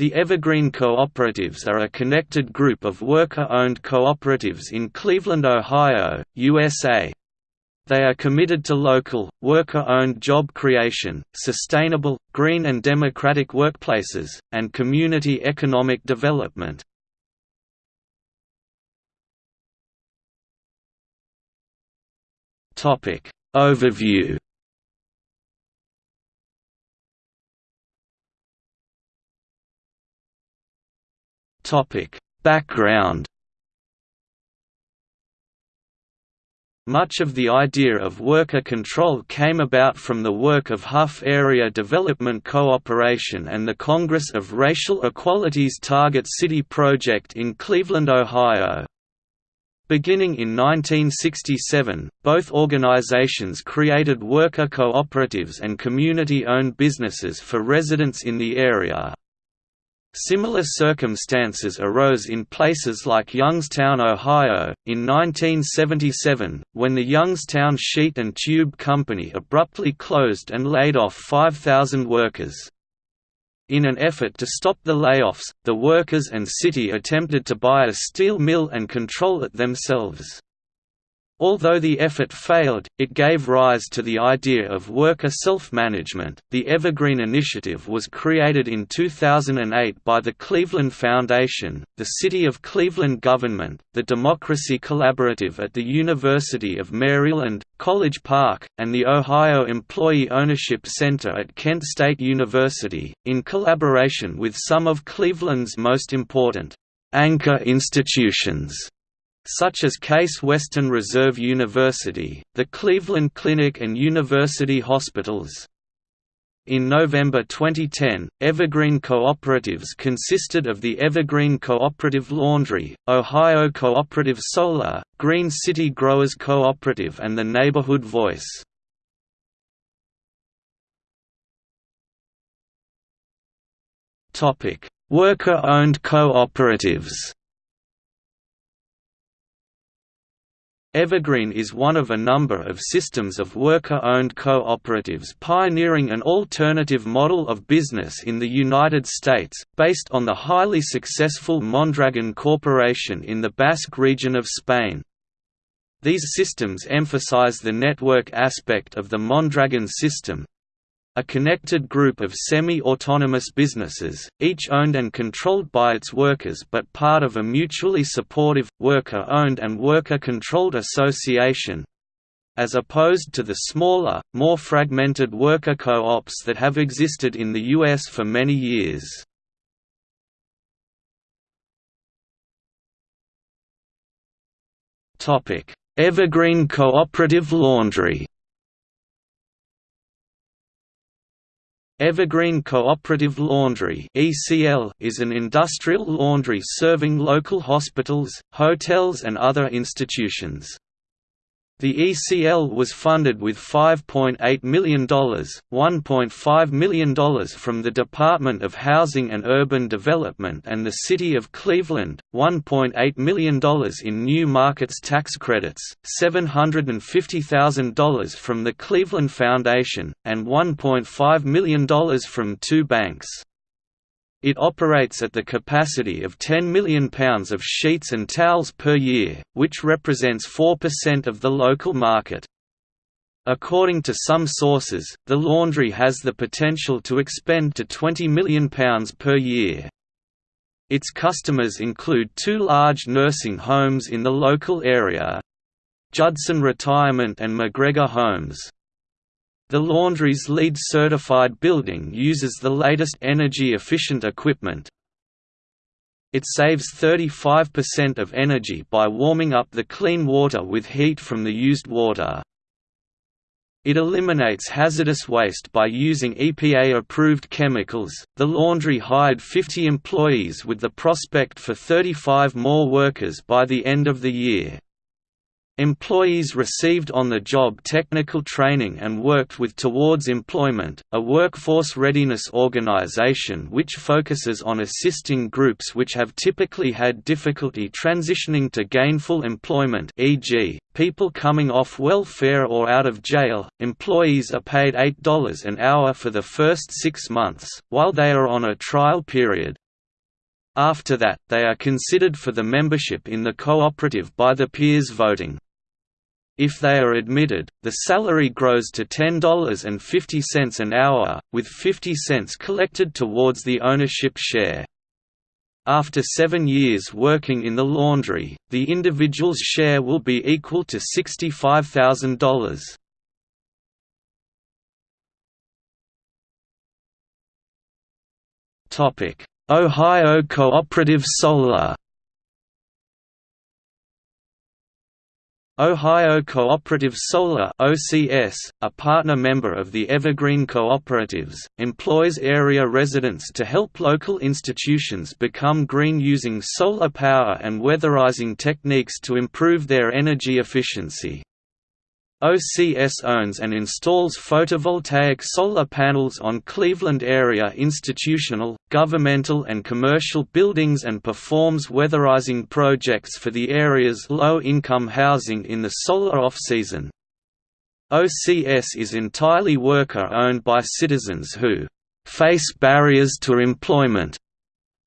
The Evergreen Cooperatives are a connected group of worker-owned cooperatives in Cleveland, Ohio, USA. They are committed to local, worker-owned job creation, sustainable, green and democratic workplaces, and community economic development. Overview Background Much of the idea of worker control came about from the work of Hough Area Development Cooperation and the Congress of Racial Equality's Target City project in Cleveland, Ohio. Beginning in 1967, both organizations created worker cooperatives and community-owned businesses for residents in the area. Similar circumstances arose in places like Youngstown, Ohio, in 1977, when the Youngstown Sheet and Tube Company abruptly closed and laid off 5,000 workers. In an effort to stop the layoffs, the workers and city attempted to buy a steel mill and control it themselves. Although the effort failed, it gave rise to the idea of worker self-management. The Evergreen Initiative was created in 2008 by the Cleveland Foundation, the City of Cleveland government, the Democracy Collaborative at the University of Maryland, College Park, and the Ohio Employee Ownership Center at Kent State University, in collaboration with some of Cleveland's most important anchor institutions such as Case Western Reserve University, the Cleveland Clinic and University Hospitals. In November 2010, Evergreen Cooperatives consisted of the Evergreen Cooperative Laundry, Ohio Cooperative Solar, Green City Growers Cooperative and the Neighborhood Voice. Worker-owned cooperatives Evergreen is one of a number of systems of worker-owned cooperatives pioneering an alternative model of business in the United States, based on the highly successful Mondragon Corporation in the Basque region of Spain. These systems emphasize the network aspect of the Mondragon system, a connected group of semi-autonomous businesses, each owned and controlled by its workers but part of a mutually supportive, worker-owned and worker-controlled association, as opposed to the smaller, more fragmented worker co-ops that have existed in the U.S. for many years. Evergreen Cooperative Laundry Evergreen Cooperative Laundry is an industrial laundry serving local hospitals, hotels and other institutions. The ECL was funded with $5.8 million, $1.5 million from the Department of Housing and Urban Development and the City of Cleveland, $1.8 million in new markets tax credits, $750,000 from the Cleveland Foundation, and $1.5 million from two banks. It operates at the capacity of £10 million of sheets and towels per year, which represents 4% of the local market. According to some sources, the laundry has the potential to expend to £20 million per year. Its customers include two large nursing homes in the local area Judson Retirement and McGregor Homes. The laundry's LEED certified building uses the latest energy-efficient equipment. It saves 35% of energy by warming up the clean water with heat from the used water. It eliminates hazardous waste by using EPA approved chemicals. The laundry hired 50 employees with the prospect for 35 more workers by the end of the year. Employees received on-the-job technical training and worked with Towards Employment, a workforce readiness organization which focuses on assisting groups which have typically had difficulty transitioning to gainful employment e.g., people coming off welfare or out of jail. Employees are paid $8 an hour for the first six months, while they are on a trial period. After that, they are considered for the membership in the cooperative by the peers voting. If they are admitted, the salary grows to $10.50 an hour, with 50 cents collected towards the ownership share. After seven years working in the laundry, the individual's share will be equal to $65,000. Ohio Cooperative Solar Ohio Cooperative Solar OCS, a partner member of the Evergreen Cooperatives, employs area residents to help local institutions become green using solar power and weatherizing techniques to improve their energy efficiency. OCS owns and installs photovoltaic solar panels on Cleveland area institutional, governmental and commercial buildings and performs weatherizing projects for the area's low-income housing in the solar off-season. OCS is entirely worker-owned by citizens who face barriers to employment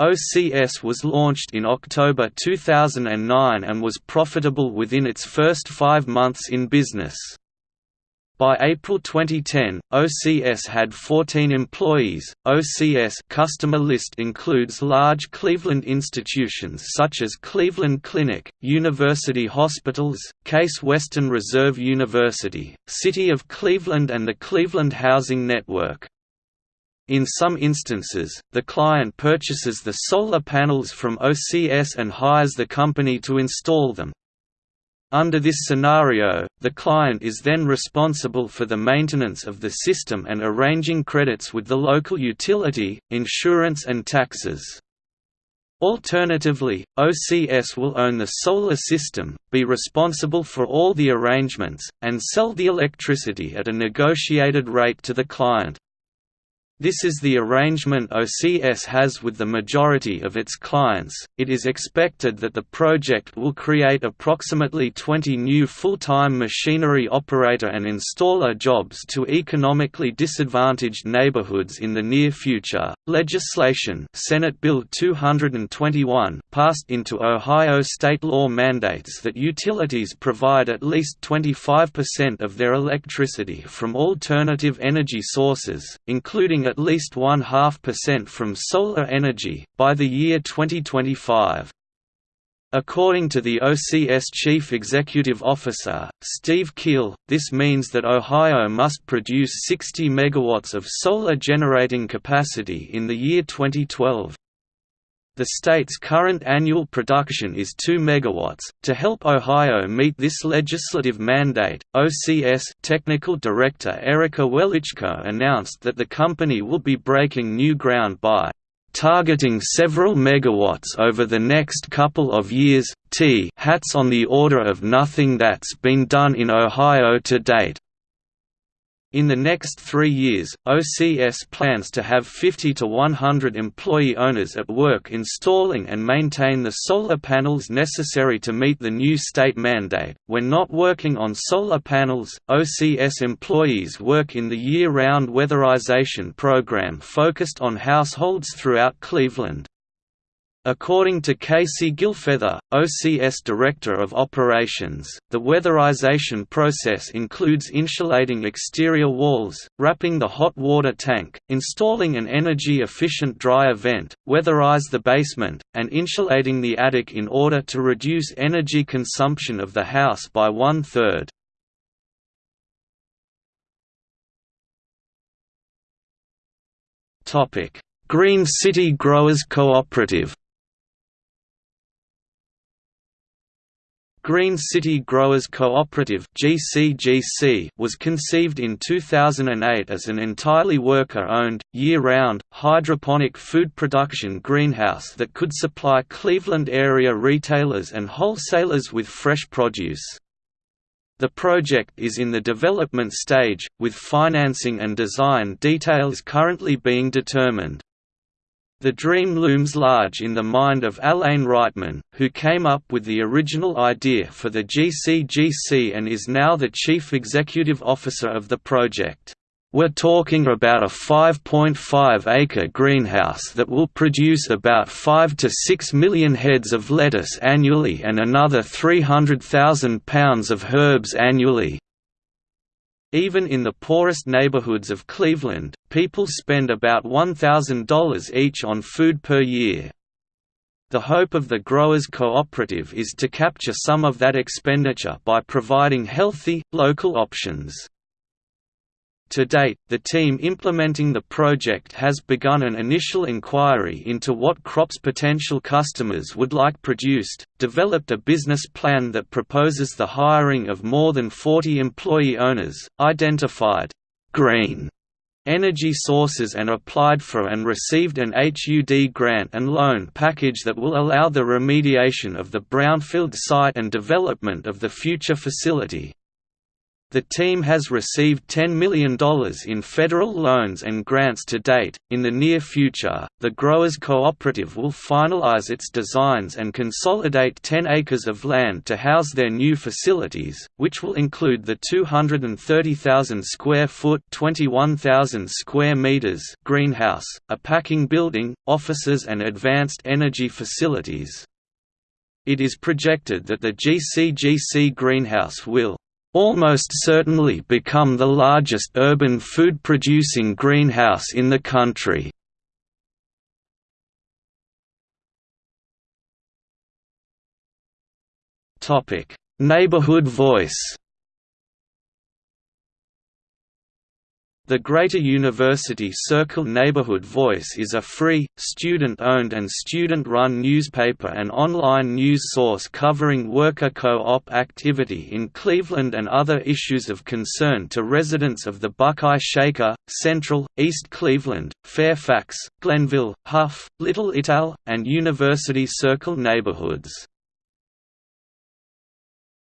OCS was launched in October 2009 and was profitable within its first five months in business. By April 2010, OCS had 14 employees. OCS customer list includes large Cleveland institutions such as Cleveland Clinic, University Hospitals, Case Western Reserve University, City of Cleveland and the Cleveland Housing Network. In some instances, the client purchases the solar panels from OCS and hires the company to install them. Under this scenario, the client is then responsible for the maintenance of the system and arranging credits with the local utility, insurance and taxes. Alternatively, OCS will own the solar system, be responsible for all the arrangements, and sell the electricity at a negotiated rate to the client. This is the arrangement OCS has with the majority of its clients. It is expected that the project will create approximately 20 new full time machinery operator and installer jobs to economically disadvantaged neighborhoods in the near future. Legislation Senate Bill 221 passed into Ohio state law mandates that utilities provide at least 25% of their electricity from alternative energy sources, including at least one half percent from solar energy, by the year 2025. According to the OCS Chief Executive Officer, Steve Keel, this means that Ohio must produce 60 megawatts of solar generating capacity in the year 2012. The state's current annual production is 2 megawatts. To help Ohio meet this legislative mandate, OCS Technical Director Erica Welichko announced that the company will be breaking new ground by targeting several megawatts over the next couple of years. T hats on the order of nothing that's been done in Ohio to date. In the next three years, OCS plans to have 50 to 100 employee owners at work installing and maintain the solar panels necessary to meet the new state mandate. When not working on solar panels, OCS employees work in the year round weatherization program focused on households throughout Cleveland. According to Casey Gilfeather, OCS Director of Operations, the weatherization process includes insulating exterior walls, wrapping the hot water tank, installing an energy-efficient dryer vent, weatherize the basement, and insulating the attic in order to reduce energy consumption of the house by one-third. Green City Growers Cooperative Green City Growers Cooperative (GCGC) was conceived in 2008 as an entirely worker-owned, year-round, hydroponic food production greenhouse that could supply Cleveland area retailers and wholesalers with fresh produce. The project is in the development stage, with financing and design details currently being determined. The dream looms large in the mind of Alain Reitman, who came up with the original idea for the GCGC and is now the chief executive officer of the project. We're talking about a 5.5 acre greenhouse that will produce about 5 to 6 million heads of lettuce annually and another 300,000 pounds of herbs annually. Even in the poorest neighborhoods of Cleveland, people spend about $1,000 each on food per year. The hope of the Growers Cooperative is to capture some of that expenditure by providing healthy, local options. To date, the team implementing the project has begun an initial inquiry into what crops potential customers would like produced, developed a business plan that proposes the hiring of more than 40 employee owners, identified green energy sources and applied for and received an HUD grant and loan package that will allow the remediation of the brownfield site and development of the future facility. The team has received $10 million in federal loans and grants to date. In the near future, the Growers Cooperative will finalize its designs and consolidate 10 acres of land to house their new facilities, which will include the 230,000 square foot (21,000 square meters) greenhouse, a packing building, offices and advanced energy facilities. It is projected that the GCGC greenhouse will almost certainly become the largest urban food-producing greenhouse in the country. Neighborhood Voice The Greater University Circle Neighborhood Voice is a free, student-owned and student-run newspaper and online news source covering worker co-op activity in Cleveland and other issues of concern to residents of the Buckeye Shaker, Central, East Cleveland, Fairfax, Glenville, Hough, Little Ital, and University Circle neighborhoods.